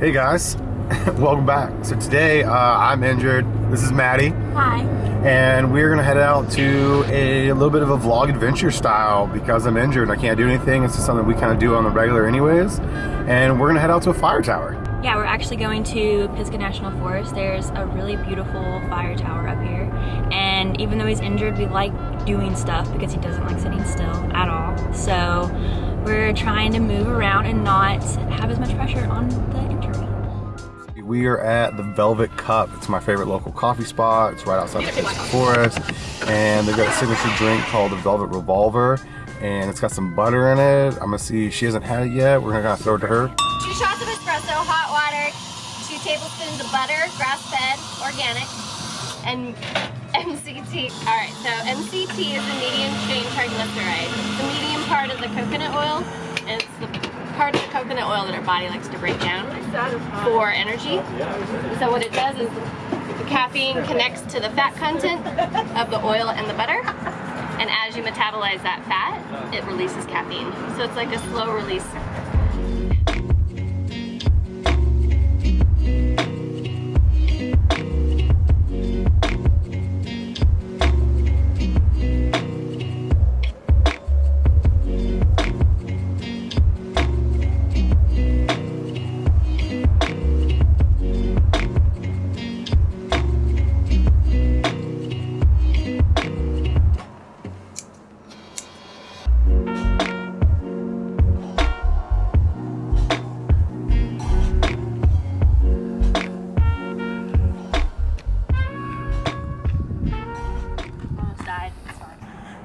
Hey guys, welcome back. So today uh, I'm injured. This is Maddie. Hi. And we're gonna head out to a, little bit of a vlog adventure style because I'm injured and I can't do anything. It's just something we kind of do on the regular anyways. And we're gonna head out to a fire tower. Yeah, we're actually going to Pisgah National Forest. There's a really beautiful fire tower up here. And even though he's injured, we like doing stuff because he doesn't like sitting still at all. So we're trying to move around and not have as much pressure on the. We are at the Velvet Cup. It's my favorite local coffee spot. It's right outside the Forest. And they've got a signature drink called the Velvet Revolver. And it's got some butter in it. I'm gonna see, she hasn't had it yet. We're gonna throw it to her. Two shots of espresso, hot water, two tablespoons of butter, grass-fed, organic, and MCT. All right, so MCT is the medium chain triglyceride. It's the medium part of the coconut oil, and it's the part of the coconut oil that our body likes to break down for energy. So what it does is the caffeine connects to the fat content of the oil and the butter, and as you metabolize that fat, it releases caffeine. So it's like a slow release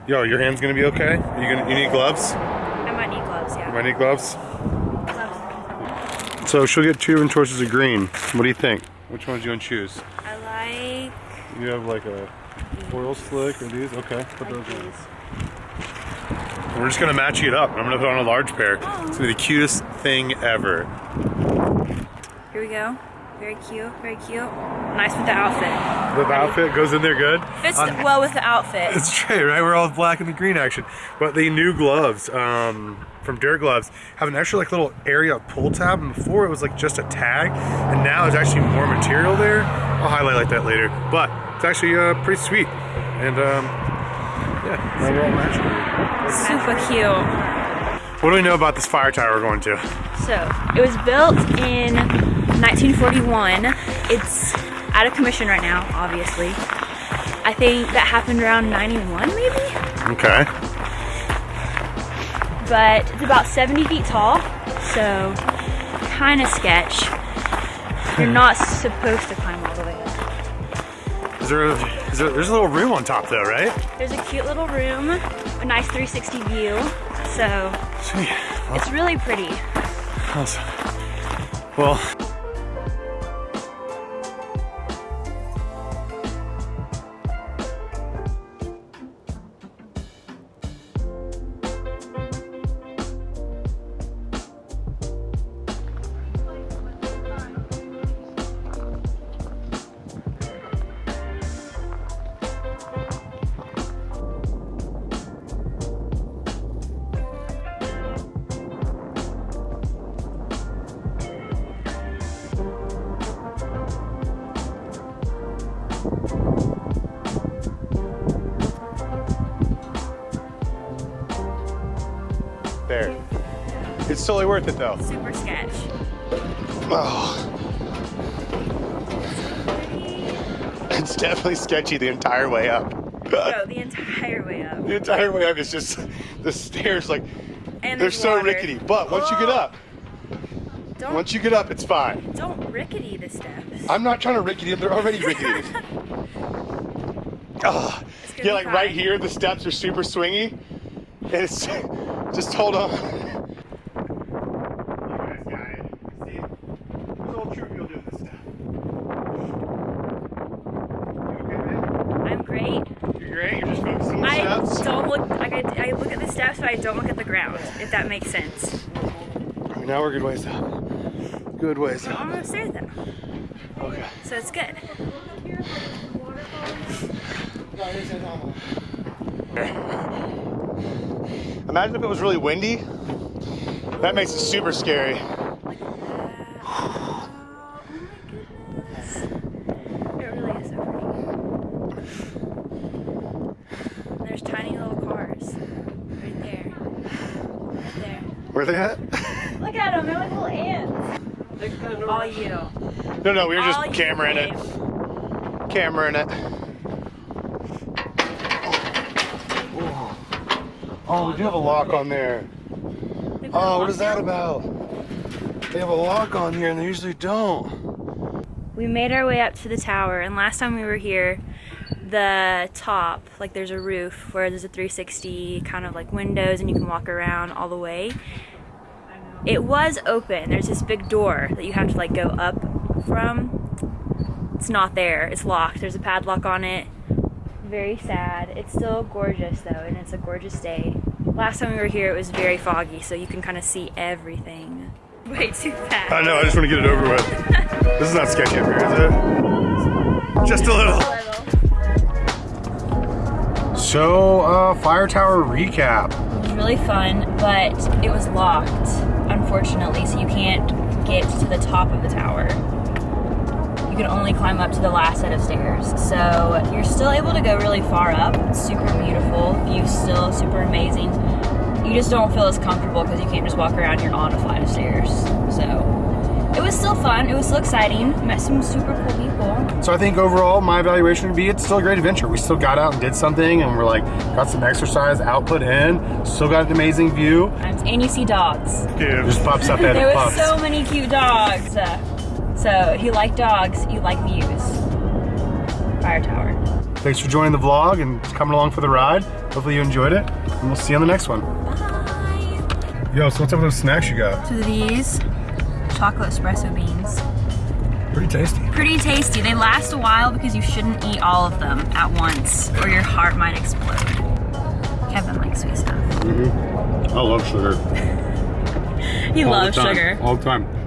Yo, your hand's gonna be okay? You gonna you need gloves? I might need gloves, You yeah. might need gloves. Gloves. So she'll get two different choices of green. What do you think? Which ones you gonna choose? I like, You have like a oil slick or these? Okay, put those like on. these. We're just gonna match it up. I'm gonna put on a large pair. It's gonna be the cutest thing ever. Here we go. Very cute, very cute. Nice with the outfit. The outfit goes in there good. Fits On- well with the outfit. It's true, right? We're all black and the green action. But the new gloves um, from Dirt Gloves have an extra like little area pull tab. And before it was like just a tag, and now there's actually more material there. I'll highlight like that later. But it's actually uh, pretty sweet. And um, yeah, now we're all matching. Super cute. What do we know about this fire tower we're going to? So, it was built in 1941. It's out of commission right now, obviously. I think that happened around 91 maybe? Okay. But it's about 70 feet tall, so kind of sketch. You're hmm. not supposed to climb all the way up. Is there, is there, there's a little room on top though, right? There's a cute little room, a nice 360 view, so Sweet. it's really pretty. Awesome. Well, It's totally worth it though. Super sketch. Oh. It's definitely sketchy the entire way up. Go the entire way up. The entire way up is just the stairs like And they're so water. rickety. But once you get oh. up, Don't, once you get up, it's fine. don't rickety the steps. I'm not trying to rickety them, they're already rickety. oh, yeah, like right here, the steps are super swingy. And it's just hold on. You guys got it. See? There's old troop do this stuff. You okay, man? I'm great. You're great. You're just focusing on the I steps. don't look like I, I look at the steps, but I don't look at the ground. If that makes sense. Now we're good ways up. Good ways up. almost there though, Okay. so it's good. Imagine if it was really windy. That makes it super scary. Uh, Where are they at? Look at them, they're like little ants. All you. no, no, we were just you, camera in it. babe. Camera in it. Oh, we do have a lock on there. Oh, what is that about? They have a lock on here and they usually don't. We made our way up to the tower, and last time we were here, the top, like there's a roof where there's a 360 kind of like windows, and you can walk around all the way. It was open. There's this big door that you have to like go up from. It's not there. It's locked. There's a padlock on it. Very sad. It's still gorgeous though, and it's a gorgeous day. Last time we were here, it was very foggy, so you can kind of see everything. Way too fast. I know, I just want to get it over with. this is not sketchy up here, is it? Just a little. So, uh, Fire Tower recap. It was really fun, but it was locked, unfortunately, so you can't get to the top of the tower. You can only climb up to the last set of stairs. So you're still able to go really far up. It's super beautiful. View's still super amazing. You just don't feel as comfortable because you can't just walk around, you're on a flight of stairs. So it was still fun. It was still exciting. Met some super cool people. So I think overall, my evaluation would be it's still a great adventure. We still got out and did something, and we're like got some exercise output in. Still got an amazing view. And you see dogs. Yeah, just pops up at There was so many cute dogs. Uh, so if you like dogs, you like views. Fire Tower. Thanks for joining the vlog and coming along for the ride. Hopefully you enjoyed it, and we'll see you on the next one. Bye. Yo, so what's up with those snacks you got? So these chocolate espresso beans. Pretty tasty. Pretty tasty. They last a while because you shouldn't eat all of them at once or your heart might explode. Kevin likes sweet stuff. Mm -hmm. I love sugar. He all loves sugar. all the time.